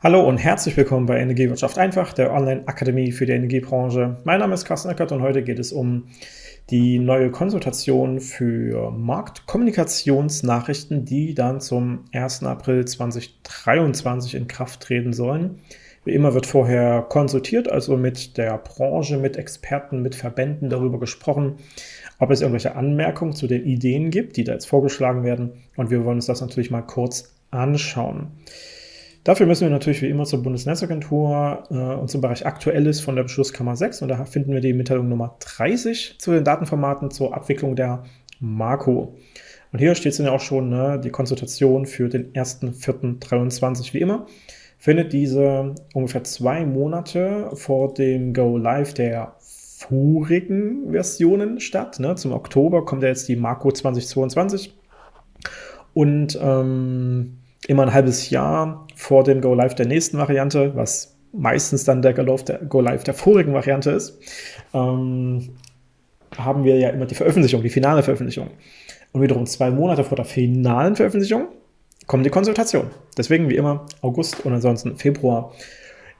Hallo und herzlich willkommen bei Energiewirtschaft einfach, der Online-Akademie für die Energiebranche. Mein Name ist Carsten Eckert und heute geht es um die neue Konsultation für Marktkommunikationsnachrichten, die dann zum 1. April 2023 in Kraft treten sollen. Wie immer wird vorher konsultiert, also mit der Branche, mit Experten, mit Verbänden darüber gesprochen, ob es irgendwelche Anmerkungen zu den Ideen gibt, die da jetzt vorgeschlagen werden. Und wir wollen uns das natürlich mal kurz anschauen. Dafür müssen wir natürlich wie immer zur Bundesnetzagentur äh, und zum Bereich Aktuelles von der Beschlusskammer 6 und da finden wir die Mitteilung Nummer 30 zu den Datenformaten zur Abwicklung der Marco. Und hier steht es ja auch schon, ne, die Konsultation für den 1.4.23 wie immer findet diese ungefähr zwei Monate vor dem Go Live der vorigen Versionen statt. Ne? Zum Oktober kommt ja jetzt die Marco 2022 und ähm, immer ein halbes Jahr vor dem Go Live der nächsten Variante, was meistens dann der Go Live der, vorigen Variante ist, ähm, haben wir ja immer die Veröffentlichung, die finale Veröffentlichung. Und wiederum zwei Monate vor der finalen Veröffentlichung kommt die Konsultation. Deswegen wie immer August und ansonsten Februar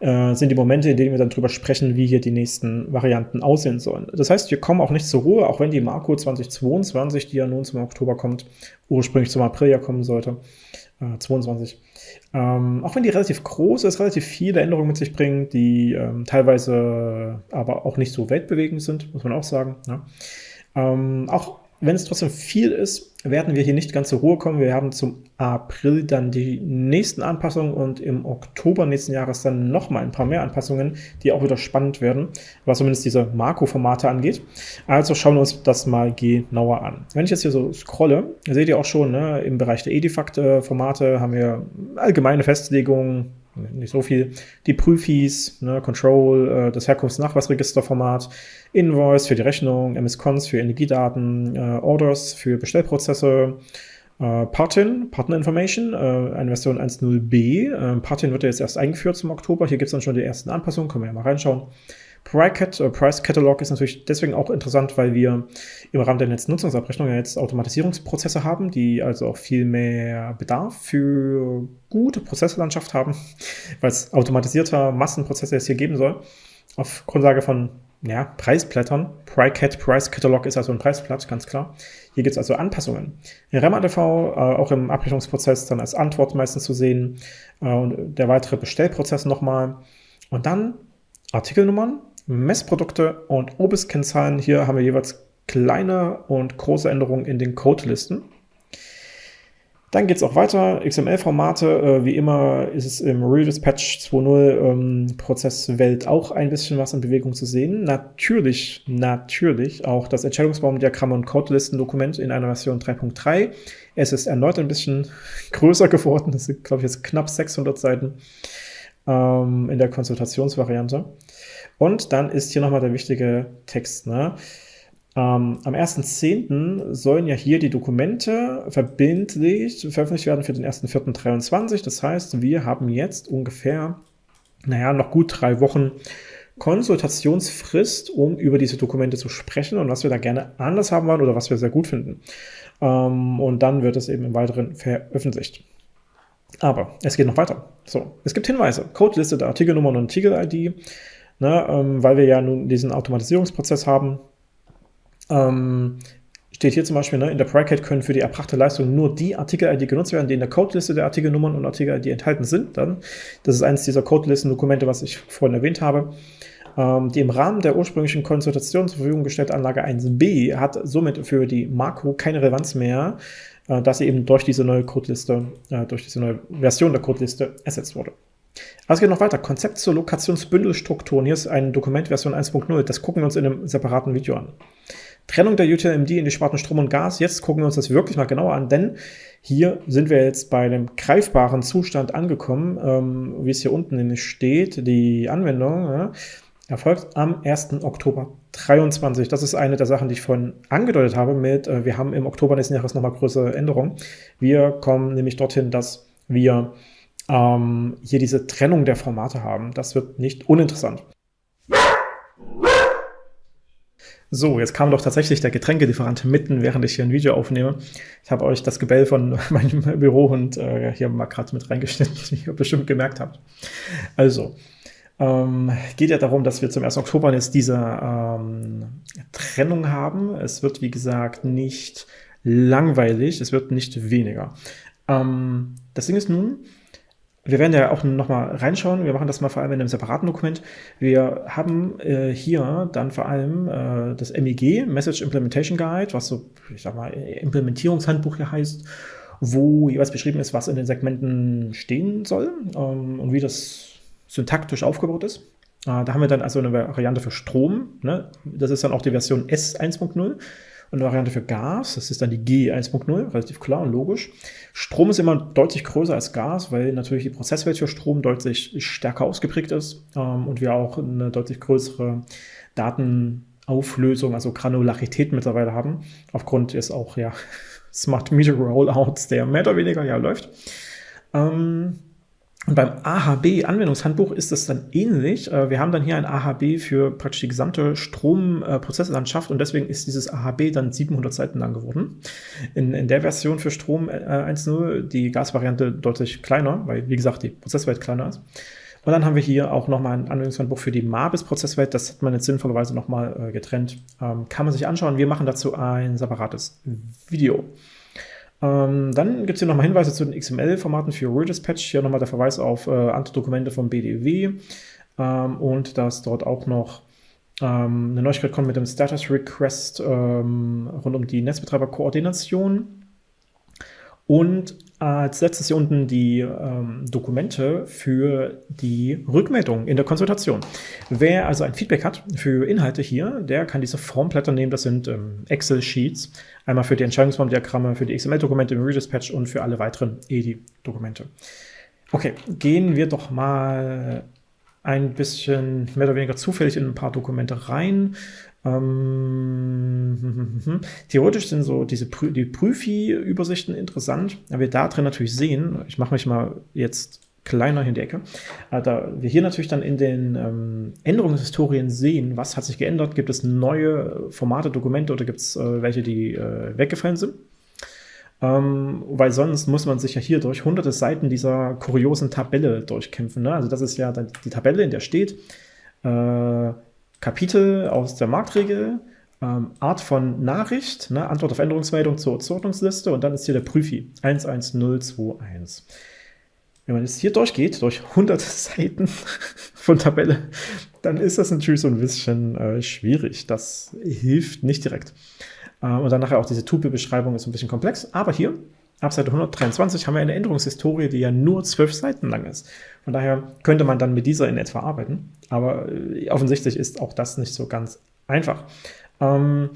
äh, sind die Momente, in denen wir dann drüber sprechen, wie hier die nächsten Varianten aussehen sollen. Das heißt, wir kommen auch nicht zur Ruhe, auch wenn die Marco 2022, die ja nun zum Oktober kommt, ursprünglich zum April ja kommen sollte, äh, 22. Ähm, auch wenn die relativ groß ist, relativ viele Änderungen mit sich bringen, die ähm, teilweise aber auch nicht so weltbewegend sind, muss man auch sagen. Ja. Ähm, auch wenn es trotzdem viel ist, werden wir hier nicht ganz zur Ruhe kommen. Wir haben zum April dann die nächsten Anpassungen und im Oktober nächsten Jahres dann nochmal ein paar mehr Anpassungen, die auch wieder spannend werden, was zumindest diese Marco-Formate angeht. Also schauen wir uns das mal genauer an. Wenn ich jetzt hier so scrolle, seht ihr auch schon, ne, im Bereich der Edifact-Formate haben wir allgemeine Festlegungen, nicht so viel. Die Prüfis, ne, Control, äh, das Herkunftsnachweisregisterformat, Invoice für die Rechnung, MS-Cons für Energiedaten, äh, Orders für Bestellprozesse, äh, Partin, Partner Information, äh, eine Version 1.0b. Äh, Partin wird ja jetzt erst eingeführt zum Oktober. Hier gibt es dann schon die ersten Anpassungen, können wir ja mal reinschauen. Price, äh, Price Catalog ist natürlich deswegen auch interessant, weil wir im Rahmen der Netznutzungsabrechnung ja jetzt Automatisierungsprozesse haben, die also auch viel mehr Bedarf für gute Prozesslandschaft haben, weil es automatisierter Massenprozesse jetzt hier geben soll, auf Grundlage von ja, Preisblättern. PryCat, Price Catalog ist also ein Preisblatt, ganz klar. Hier gibt es also Anpassungen. In REMADV, äh, auch im Abrechnungsprozess dann als Antwort meistens zu sehen äh, und der weitere Bestellprozess nochmal. Und dann Artikelnummern, Messprodukte und Obisk-Kennzahlen. Hier haben wir jeweils kleine und große Änderungen in den Codelisten. Dann geht es auch weiter. XML-Formate, äh, wie immer ist es im Real Dispatch 2.0 ähm, Prozesswelt auch ein bisschen was in Bewegung zu sehen. Natürlich, natürlich auch das Entscheidungsbaumdiagramm und Codelisten-Dokument in einer Version 3.3. Es ist erneut ein bisschen größer geworden. Das sind, glaube ich, jetzt knapp 600 Seiten ähm, in der Konsultationsvariante. Und dann ist hier nochmal der wichtige Text. Ne? Ähm, am 1.10. sollen ja hier die Dokumente verbindlich veröffentlicht werden für den 1.4.23. Das heißt, wir haben jetzt ungefähr, naja, noch gut drei Wochen Konsultationsfrist, um über diese Dokumente zu sprechen und was wir da gerne anders haben wollen oder was wir sehr gut finden. Ähm, und dann wird es eben im Weiteren veröffentlicht. Aber es geht noch weiter. So, es gibt Hinweise. Codeliste der Artikelnummern und Artikel-ID, ne, ähm, weil wir ja nun diesen Automatisierungsprozess haben. Ähm, steht hier zum Beispiel, ne, in der Bracket können für die erbrachte Leistung nur die Artikel-ID genutzt werden, die in der Codeliste der Artikelnummern und Artikel-ID enthalten sind. Dann, das ist eines dieser Codelisten-Dokumente, was ich vorhin erwähnt habe. Ähm, die im Rahmen der ursprünglichen Konsultation zur Verfügung gestellte Anlage 1b hat somit für die Makro keine Relevanz mehr, äh, dass sie eben durch diese neue Codeliste, äh, durch diese neue Version der Codeliste ersetzt wurde. Aber es geht noch weiter. Konzept zur Lokationsbündelstrukturen. Hier ist ein Dokument Version 1.0. Das gucken wir uns in einem separaten Video an. Trennung der UTLMD in die Sparten Strom und Gas. Jetzt gucken wir uns das wirklich mal genauer an, denn hier sind wir jetzt bei einem greifbaren Zustand angekommen, ähm, wie es hier unten steht. Die Anwendung ja, erfolgt am 1. Oktober 23. Das ist eine der Sachen, die ich vorhin angedeutet habe mit, äh, wir haben im Oktober nächsten Jahres nochmal größere Änderungen. Wir kommen nämlich dorthin, dass wir ähm, hier diese Trennung der Formate haben. Das wird nicht uninteressant. So, jetzt kam doch tatsächlich der Getränkelieferant mitten, während ich hier ein Video aufnehme. Ich habe euch das Gebell von meinem Bürohund äh, hier mal gerade mit reingeschnitten, wie ihr bestimmt gemerkt habt. Also, ähm, geht ja darum, dass wir zum 1. Oktober jetzt diese ähm, Trennung haben. Es wird, wie gesagt, nicht langweilig, es wird nicht weniger. Ähm, das Ding ist nun, wir werden ja auch nochmal reinschauen. Wir machen das mal vor allem in einem separaten Dokument. Wir haben äh, hier dann vor allem äh, das MEG, Message Implementation Guide, was so, ich sag mal, Implementierungshandbuch hier heißt, wo jeweils beschrieben ist, was in den Segmenten stehen soll ähm, und wie das syntaktisch aufgebaut ist. Äh, da haben wir dann also eine Variante für Strom. Ne? Das ist dann auch die Version S 1.0 und eine Variante für Gas, das ist dann die G 1.0, relativ klar und logisch. Strom ist immer deutlich größer als Gas, weil natürlich die Prozesswelt für Strom deutlich stärker ausgeprägt ist ähm, und wir auch eine deutlich größere Datenauflösung, also Granularität mittlerweile haben, aufgrund des auch ja Smart Meter Rollouts, der mehr oder weniger ja läuft. Ähm, und beim AHB-Anwendungshandbuch ist es dann ähnlich. Äh, wir haben dann hier ein AHB für praktisch die gesamte Stromprozesslandschaft und deswegen ist dieses AHB dann 700 Seiten lang geworden. In, in der Version für Strom 1.0 äh, die Gasvariante deutlich kleiner, weil wie gesagt die Prozesswelt kleiner ist. Und dann haben wir hier auch nochmal ein Anwendungshandbuch für die Mabis-Prozesswelt. Das hat man jetzt sinnvollerweise nochmal äh, getrennt. Ähm, kann man sich anschauen. Wir machen dazu ein separates Video. Ähm, dann gibt es hier nochmal Hinweise zu den XML-Formaten für Redispatch. Hier nochmal der Verweis auf äh, andere Dokumente vom BDW ähm, und dass dort auch noch ähm, eine Neuigkeit kommt mit dem Status Request ähm, rund um die Netzbetreiberkoordination. Und als letztes hier unten die ähm, Dokumente für die Rückmeldung in der Konsultation. Wer also ein Feedback hat für Inhalte hier, der kann diese Formblätter nehmen. Das sind ähm, Excel-Sheets. Einmal für die Entscheidungsformdiagramme, für die XML-Dokumente im Redispatch und für alle weiteren EDI-Dokumente. Okay, gehen wir doch mal ein bisschen mehr oder weniger zufällig in ein paar Dokumente rein. Ähm, theoretisch sind so diese Prü die Prüfi-Übersichten interessant, da wir da drin natürlich sehen, ich mache mich mal jetzt kleiner in die Ecke, äh, da wir hier natürlich dann in den ähm, Änderungshistorien sehen, was hat sich geändert, gibt es neue Formate, Dokumente oder gibt es äh, welche, die äh, weggefallen sind. Ähm, weil sonst muss man sich ja hier durch hunderte Seiten dieser kuriosen Tabelle durchkämpfen. Ne? Also das ist ja dann die Tabelle, in der steht, äh, Kapitel aus der Marktregel, ähm, Art von Nachricht, ne, Antwort auf Änderungsmeldung zur Zuordnungsliste und dann ist hier der Prüfi 11021. Wenn man jetzt hier durchgeht, durch hunderte Seiten von Tabelle, dann ist das natürlich so ein bisschen äh, schwierig. Das hilft nicht direkt. Äh, und dann nachher auch diese Tupel-Beschreibung ist ein bisschen komplex, aber hier Ab Seite 123 haben wir eine Änderungshistorie, die ja nur zwölf Seiten lang ist. Von daher könnte man dann mit dieser in etwa arbeiten. Aber äh, offensichtlich ist auch das nicht so ganz einfach. Ähm,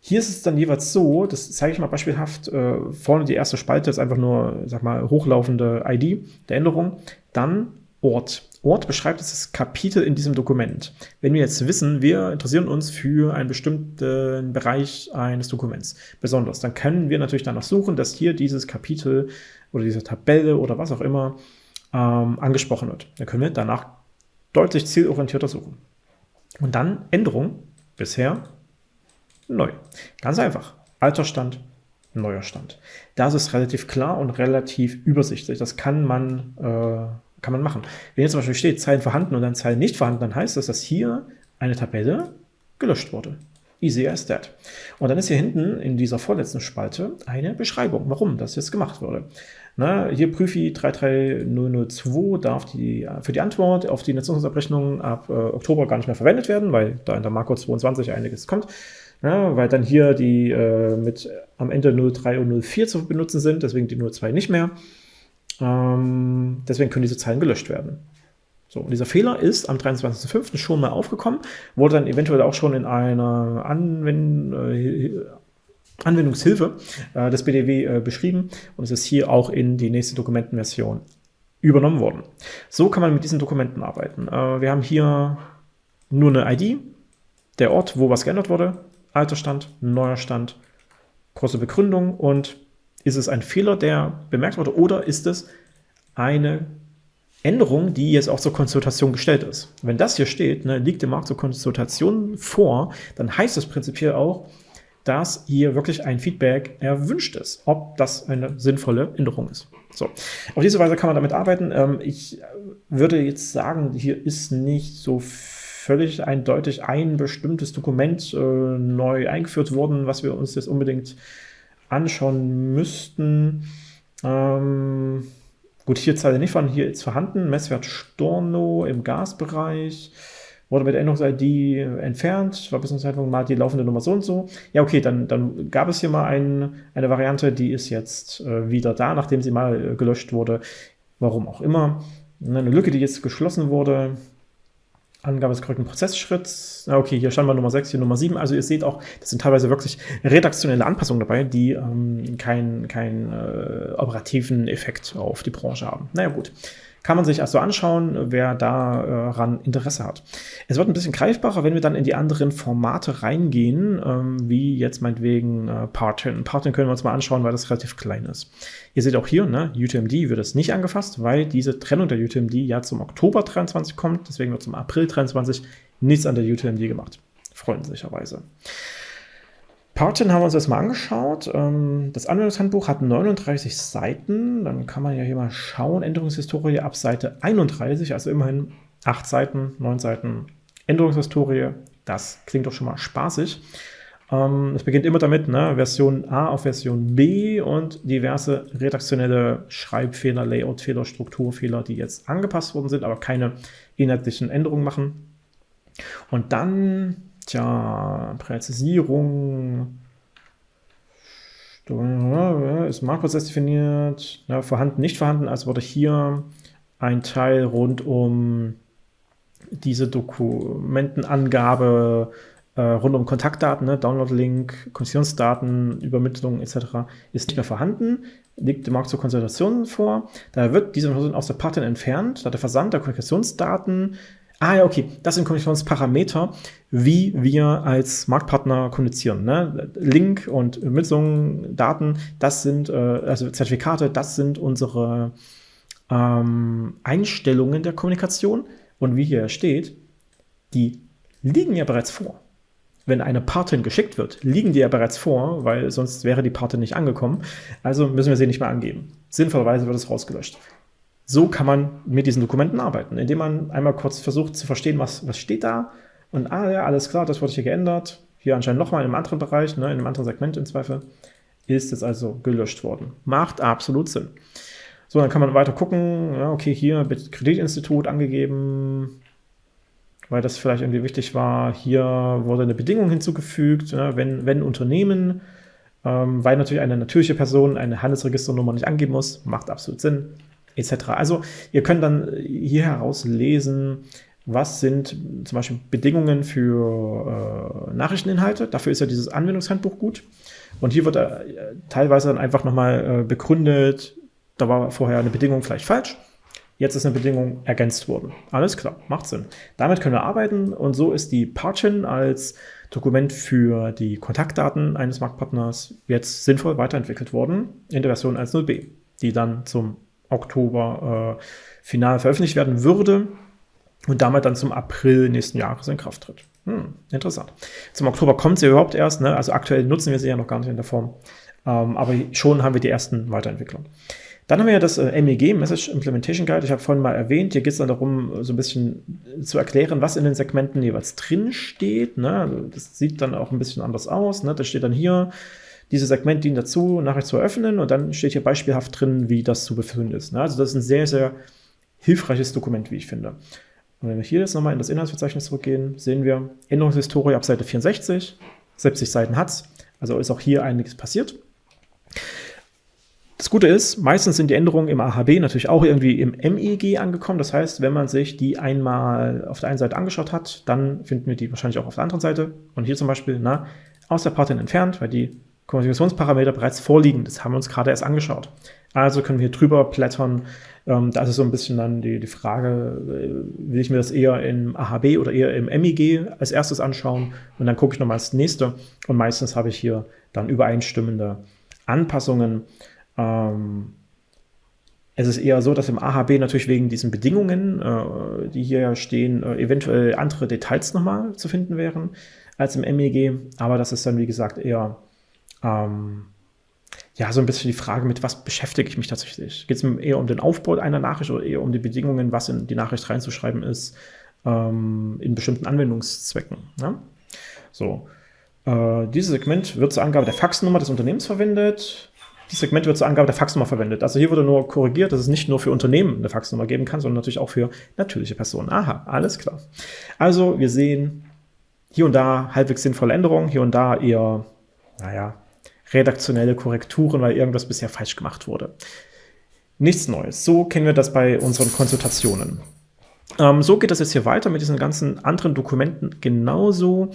hier ist es dann jeweils so, das zeige ich mal beispielhaft, äh, vorne die erste Spalte ist einfach nur, sag mal, hochlaufende ID der Änderung. Dann Ort. Ort beschreibt das Kapitel in diesem Dokument. Wenn wir jetzt wissen, wir interessieren uns für einen bestimmten Bereich eines Dokuments besonders, dann können wir natürlich danach suchen, dass hier dieses Kapitel oder diese Tabelle oder was auch immer ähm, angesprochen wird. Dann können wir danach deutlich zielorientierter suchen. Und dann Änderung, bisher neu. Ganz einfach. Alter Stand, neuer Stand. Das ist relativ klar und relativ übersichtlich. Das kann man äh, kann man machen. Wenn jetzt zum Beispiel steht, Zeilen vorhanden und dann Zeilen nicht vorhanden, dann heißt das, dass hier eine Tabelle gelöscht wurde. Easy as that. Und dann ist hier hinten in dieser vorletzten Spalte eine Beschreibung, warum das jetzt gemacht wurde. Na, hier Prüfi 33002 darf die, für die Antwort auf die Nutzungsabrechnung ab äh, Oktober gar nicht mehr verwendet werden, weil da in der Marco 22 einiges kommt. Ja, weil dann hier die äh, mit am Ende 03 und 04 zu benutzen sind, deswegen die 02 nicht mehr. Ähm, deswegen können diese Zeilen gelöscht werden. So, und dieser Fehler ist am 23.05. schon mal aufgekommen, wurde dann eventuell auch schon in einer Anwend äh, Anwendungshilfe äh, des BDW äh, beschrieben und es ist hier auch in die nächste Dokumentenversion übernommen worden. So kann man mit diesen Dokumenten arbeiten. Äh, wir haben hier nur eine ID, der Ort, wo was geändert wurde, alter Stand, neuer Stand, große Begründung und ist es ein Fehler, der bemerkt wurde, oder ist es eine Änderung, die jetzt auch zur Konsultation gestellt ist. Wenn das hier steht, ne, liegt dem Markt zur Konsultation vor, dann heißt das prinzipiell auch, dass hier wirklich ein Feedback erwünscht ist, ob das eine sinnvolle Änderung ist. So, auf diese Weise kann man damit arbeiten. Ähm, ich würde jetzt sagen, hier ist nicht so völlig eindeutig ein bestimmtes Dokument äh, neu eingeführt worden, was wir uns jetzt unbedingt anschauen müssten. Ähm, gut, hier Zeile nicht von, hier ist vorhanden, Messwert Storno im Gasbereich, wurde mit Änderungs-ID entfernt, war bis zum Zeitpunkt mal die laufende Nummer so und so. Ja, okay, dann, dann gab es hier mal ein, eine Variante, die ist jetzt äh, wieder da, nachdem sie mal äh, gelöscht wurde. Warum auch immer. Eine Lücke, die jetzt geschlossen wurde, Angabe des korrekten Prozessschritts. Okay, hier mal Nummer 6, hier Nummer 7. Also ihr seht auch, das sind teilweise wirklich redaktionelle Anpassungen dabei, die ähm, keinen kein, äh, operativen Effekt auf die Branche haben. Naja gut. Kann man sich also anschauen, wer daran Interesse hat. Es wird ein bisschen greifbarer, wenn wir dann in die anderen Formate reingehen, ähm, wie jetzt meinetwegen äh, Partin. Partin können wir uns mal anschauen, weil das relativ klein ist. Ihr seht auch hier, ne, UTMD wird es nicht angefasst, weil diese Trennung der UTMD ja zum Oktober 23 kommt, deswegen wird zum April 23 nichts an der UTMD gemacht. Freundlicherweise. Partin haben wir uns das mal angeschaut. Ähm, das Anwendungshandbuch hat 39 Seiten. Dann kann man ja hier mal schauen. Änderungshistorie ab Seite 31, also immerhin 8 Seiten, 9 Seiten Änderungshistorie. Das klingt doch schon mal spaßig. Ähm, es beginnt immer damit, ne, Version A auf Version B und diverse redaktionelle Schreibfehler, Layoutfehler, Strukturfehler, die jetzt angepasst worden sind, aber keine inhaltlichen Änderungen machen. Und dann Tja, Präzisierung. Ist Marktprozess definiert? Ja, vorhanden, nicht vorhanden. Also wurde hier ein Teil rund um diese Dokumentenangabe äh, rund um Kontaktdaten, ne, Download-Link, Konzessionsdaten, Übermittlung etc. ist nicht mehr vorhanden, liegt dem Markt zur Konsultation vor. Da wird diese Person aus der Partner entfernt, da der Versand der Kommunikationsdaten Ah ja, okay. Das sind Kommunikationsparameter, wie wir als Marktpartner kommunizieren. Ne? Link und Übermittlung, Daten, das sind, äh, also Zertifikate, das sind unsere ähm, Einstellungen der Kommunikation. Und wie hier steht, die liegen ja bereits vor. Wenn eine Partin geschickt wird, liegen die ja bereits vor, weil sonst wäre die Partin nicht angekommen. Also müssen wir sie nicht mehr angeben. Sinnvollerweise wird es rausgelöscht so kann man mit diesen Dokumenten arbeiten, indem man einmal kurz versucht zu verstehen, was, was steht da. Und ah ja, alles klar, das wurde hier geändert, hier anscheinend nochmal in einem anderen Bereich, ne, in einem anderen Segment im Zweifel, ist es also gelöscht worden. Macht absolut Sinn. So, dann kann man weiter gucken, ja, okay, hier Kreditinstitut angegeben, weil das vielleicht irgendwie wichtig war, hier wurde eine Bedingung hinzugefügt, ja, wenn, wenn Unternehmen, ähm, weil natürlich eine natürliche Person eine Handelsregisternummer nicht angeben muss, macht absolut Sinn etc. Also ihr könnt dann hier heraus lesen, was sind zum Beispiel Bedingungen für äh, Nachrichteninhalte. Dafür ist ja dieses Anwendungshandbuch gut. Und hier wird äh, teilweise dann einfach nochmal äh, begründet, da war vorher eine Bedingung vielleicht falsch. Jetzt ist eine Bedingung ergänzt worden. Alles klar, macht Sinn. Damit können wir arbeiten und so ist die Parchin als Dokument für die Kontaktdaten eines Marktpartners jetzt sinnvoll weiterentwickelt worden in der Version 1.0b, die dann zum Oktober äh, final veröffentlicht werden würde und damit dann zum April nächsten Jahres in Kraft tritt. Hm, interessant. Zum Oktober kommt sie überhaupt erst, ne? also aktuell nutzen wir sie ja noch gar nicht in der Form, ähm, aber schon haben wir die ersten Weiterentwicklungen. Dann haben wir ja das äh, MEG, Message Implementation Guide. Ich habe vorhin mal erwähnt, hier geht es dann darum, so ein bisschen zu erklären, was in den Segmenten jeweils drin steht. Ne? Das sieht dann auch ein bisschen anders aus. Ne? Das steht dann hier, dieses Segment dient dazu, Nachricht zu eröffnen und dann steht hier beispielhaft drin, wie das zu befüllen ist. Ne? Also das ist ein sehr, sehr hilfreiches Dokument, wie ich finde. Und wenn wir hier jetzt nochmal in das Inhaltsverzeichnis zurückgehen, sehen wir Änderungshistorie ab Seite 64, 70 Seiten hat es, also ist auch hier einiges passiert. Das Gute ist, meistens sind die Änderungen im AHB natürlich auch irgendwie im MEG angekommen. Das heißt, wenn man sich die einmal auf der einen Seite angeschaut hat, dann finden wir die wahrscheinlich auch auf der anderen Seite. Und hier zum Beispiel na, aus der Partin entfernt, weil die Kommunikationsparameter bereits vorliegen. Das haben wir uns gerade erst angeschaut. Also können wir hier drüber blättern. Ähm, da ist so ein bisschen dann die, die Frage, äh, will ich mir das eher im AHB oder eher im MEG als erstes anschauen und dann gucke ich nochmal das nächste. Und meistens habe ich hier dann übereinstimmende Anpassungen. Ähm, es ist eher so, dass im AHB natürlich wegen diesen Bedingungen, äh, die hier stehen, äh, eventuell andere Details nochmal zu finden wären als im MEG. Aber das ist dann, wie gesagt, eher ähm, ja, so ein bisschen die Frage, mit was beschäftige ich mich tatsächlich? Geht es eher um den Aufbau einer Nachricht oder eher um die Bedingungen, was in die Nachricht reinzuschreiben ist, ähm, in bestimmten Anwendungszwecken? Ne? So, äh, dieses Segment wird zur Angabe der Faxnummer des Unternehmens verwendet. Dieses Segment wird zur Angabe der Faxnummer verwendet. Also hier wurde nur korrigiert, dass es nicht nur für Unternehmen eine Faxnummer geben kann, sondern natürlich auch für natürliche Personen. Aha, alles klar. Also wir sehen hier und da halbwegs sinnvolle Änderungen, hier und da eher, naja, redaktionelle Korrekturen, weil irgendwas bisher falsch gemacht wurde. Nichts Neues. So kennen wir das bei unseren Konsultationen. Ähm, so geht das jetzt hier weiter mit diesen ganzen anderen Dokumenten genauso.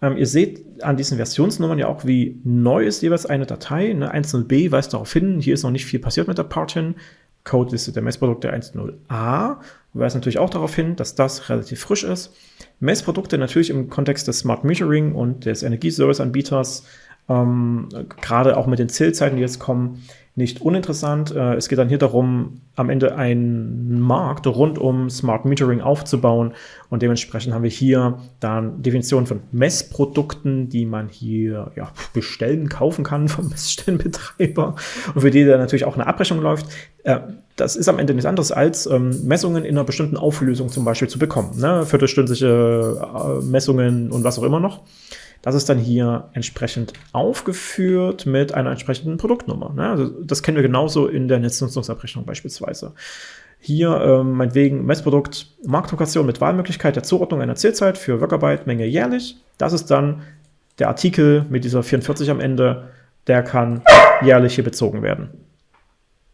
Ähm, ihr seht an diesen Versionsnummern ja auch, wie neu ist jeweils eine Datei. Ne? 1.0b weist darauf hin, hier ist noch nicht viel passiert mit der Partin. Codeliste der Messprodukte 1.0a weist natürlich auch darauf hin, dass das relativ frisch ist. Messprodukte natürlich im Kontext des Smart Metering und des Energieservice-Anbieters, ähm, gerade auch mit den Zählzeiten, die jetzt kommen, nicht uninteressant. Äh, es geht dann hier darum, am Ende einen Markt rund um Smart Metering aufzubauen und dementsprechend haben wir hier dann Definitionen von Messprodukten, die man hier ja, bestellen, kaufen kann vom Messstellenbetreiber und für die dann natürlich auch eine Abrechnung läuft. Äh, das ist am Ende nichts anderes als ähm, Messungen in einer bestimmten Auflösung zum Beispiel zu bekommen. Ne? Viertelstündliche äh, Messungen und was auch immer noch. Das ist dann hier entsprechend aufgeführt mit einer entsprechenden Produktnummer. Ne? Also das kennen wir genauso in der Netznutzungsabrechnung beispielsweise. Hier ähm, meinetwegen Messprodukt Marktlokation mit Wahlmöglichkeit der Zuordnung einer Zählzeit für Workarbeit Menge jährlich. Das ist dann der Artikel mit dieser 44 am Ende, der kann jährlich hier bezogen werden.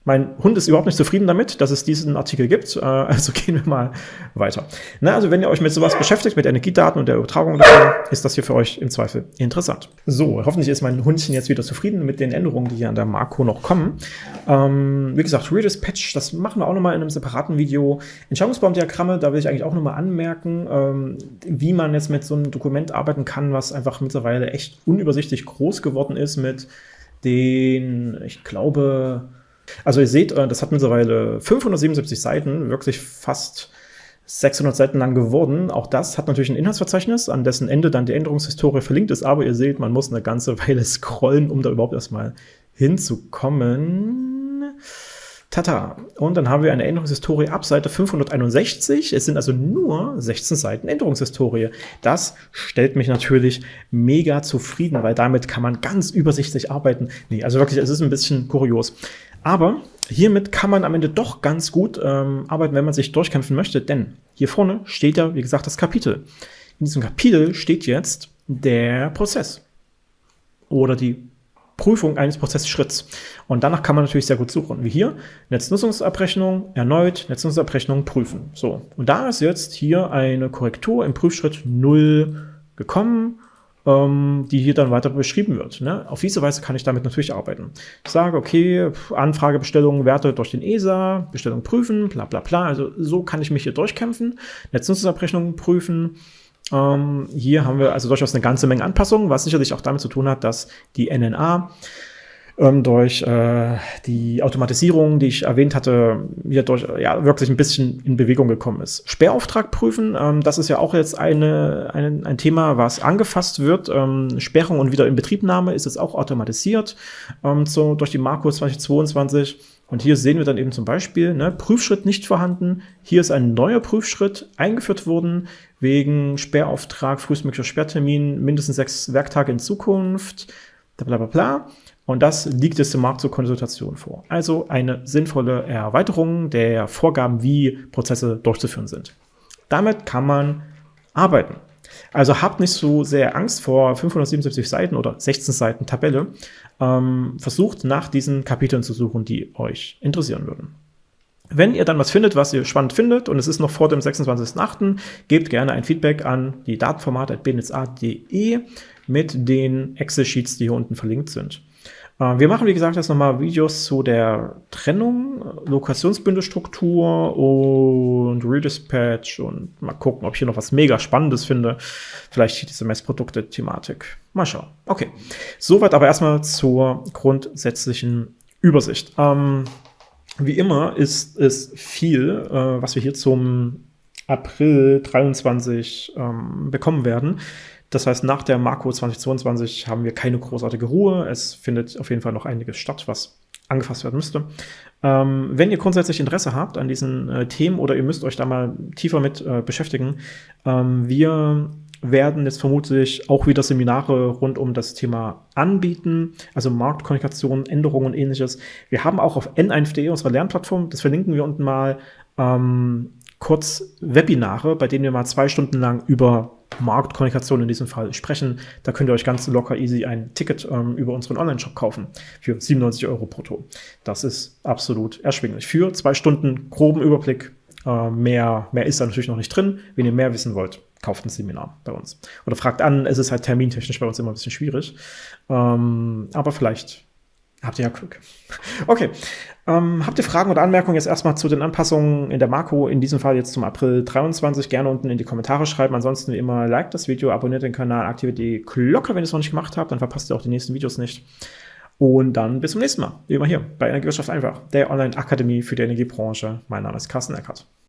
Mein Hund ist überhaupt nicht zufrieden damit, dass es diesen Artikel gibt, äh, also gehen wir mal weiter. Na, also wenn ihr euch mit sowas beschäftigt, mit Energiedaten und der Übertragung davon, ist das hier für euch im Zweifel interessant. So, hoffentlich ist mein Hundchen jetzt wieder zufrieden mit den Änderungen, die hier an der Marco noch kommen. Ähm, wie gesagt, Redispatch, das machen wir auch nochmal in einem separaten Video. Entscheidungsbaumdiagramme, da will ich eigentlich auch nochmal anmerken, ähm, wie man jetzt mit so einem Dokument arbeiten kann, was einfach mittlerweile echt unübersichtlich groß geworden ist mit den, ich glaube, also ihr seht, äh, das hat mittlerweile 577 Seiten, wirklich fast 600 Seiten lang geworden. Auch das hat natürlich ein Inhaltsverzeichnis, an dessen Ende dann die Änderungshistorie verlinkt ist. Aber ihr seht, man muss eine ganze Weile scrollen, um da überhaupt erstmal hinzukommen. Tata. Und dann haben wir eine Änderungshistorie ab Seite 561. Es sind also nur 16 Seiten Änderungshistorie. Das stellt mich natürlich mega zufrieden, weil damit kann man ganz übersichtlich arbeiten. Nee, also wirklich, es ist ein bisschen kurios. Aber hiermit kann man am Ende doch ganz gut ähm, arbeiten, wenn man sich durchkämpfen möchte, denn hier vorne steht ja, wie gesagt, das Kapitel. In diesem Kapitel steht jetzt der Prozess oder die Prüfung eines Prozessschritts. Und danach kann man natürlich sehr gut suchen. Wie hier, Netznutzungsabrechnung, erneut Netznutzungsabrechnung prüfen. So, und da ist jetzt hier eine Korrektur im Prüfschritt 0 gekommen die hier dann weiter beschrieben wird. Ne? Auf diese Weise kann ich damit natürlich arbeiten. Ich sage, okay, Anfragebestellung, Werte durch den ESA, Bestellung prüfen, bla bla bla. Also so kann ich mich hier durchkämpfen, Netznutzungsabrechnung prüfen. Ähm, hier haben wir also durchaus eine ganze Menge Anpassungen, was sicherlich auch damit zu tun hat, dass die NNA ähm, durch äh, die Automatisierung, die ich erwähnt hatte, hier durch ja, wirklich ein bisschen in Bewegung gekommen ist. Sperrauftrag prüfen, ähm, das ist ja auch jetzt eine, ein, ein Thema, was angefasst wird. Ähm, Sperrung und wieder Inbetriebnahme ist jetzt auch automatisiert ähm, so, durch die Marco 2022. Und hier sehen wir dann eben zum Beispiel, ne, Prüfschritt nicht vorhanden. Hier ist ein neuer Prüfschritt eingeführt worden, wegen Sperrauftrag, frühestmöglicher Sperrtermin, mindestens sechs Werktage in Zukunft, bla bla bla. Und das liegt jetzt im Markt zur Konsultation vor. Also eine sinnvolle Erweiterung der Vorgaben, wie Prozesse durchzuführen sind. Damit kann man arbeiten. Also habt nicht so sehr Angst vor 577 Seiten oder 16 Seiten Tabelle. Ähm, versucht nach diesen Kapiteln zu suchen, die euch interessieren würden. Wenn ihr dann was findet, was ihr spannend findet, und es ist noch vor dem 26.08., gebt gerne ein Feedback an die datenformat.bnsa.de mit den Excel-Sheets, die hier unten verlinkt sind. Äh, wir machen, wie gesagt, jetzt nochmal Videos zu der Trennung, Lokationsbündelstruktur und Redispatch und mal gucken, ob ich hier noch was mega Spannendes finde. Vielleicht diese Messprodukte-Thematik. Mal schauen. Okay, soweit aber erstmal zur grundsätzlichen Übersicht. Ähm, Wie immer ist es viel, äh, was wir hier zum April 23 ähm, bekommen werden. Das heißt, nach der Marco 2022 haben wir keine großartige Ruhe. Es findet auf jeden Fall noch einiges statt, was angefasst werden müsste. Ähm, wenn ihr grundsätzlich Interesse habt an diesen äh, Themen oder ihr müsst euch da mal tiefer mit äh, beschäftigen, ähm, wir werden jetzt vermutlich auch wieder Seminare rund um das Thema anbieten, also Marktkommunikation, Änderungen und ähnliches. Wir haben auch auf n1.de unsere Lernplattform, das verlinken wir unten mal, ähm, kurz Webinare, bei denen wir mal zwei Stunden lang über Marktkommunikation in diesem Fall sprechen. Da könnt ihr euch ganz locker easy ein Ticket ähm, über unseren Online-Shop kaufen für 97 Euro brutto. Das ist absolut erschwinglich. Für zwei Stunden groben Überblick. Äh, mehr, mehr ist da natürlich noch nicht drin. Wenn ihr mehr wissen wollt, kauft ein Seminar bei uns. Oder fragt an, es ist halt termintechnisch bei uns immer ein bisschen schwierig. Ähm, aber vielleicht Habt ihr ja Glück. Okay. Ähm, habt ihr Fragen oder Anmerkungen jetzt erstmal zu den Anpassungen in der Marco, in diesem Fall jetzt zum April 23, gerne unten in die Kommentare schreiben. Ansonsten wie immer, liked das Video, abonniert den Kanal, aktiviert die Glocke, wenn ihr es noch nicht gemacht habt, dann verpasst ihr auch die nächsten Videos nicht. Und dann bis zum nächsten Mal, wie immer hier bei Energiewirtschaft einfach, der Online-Akademie für die Energiebranche. Mein Name ist Carsten Eckert.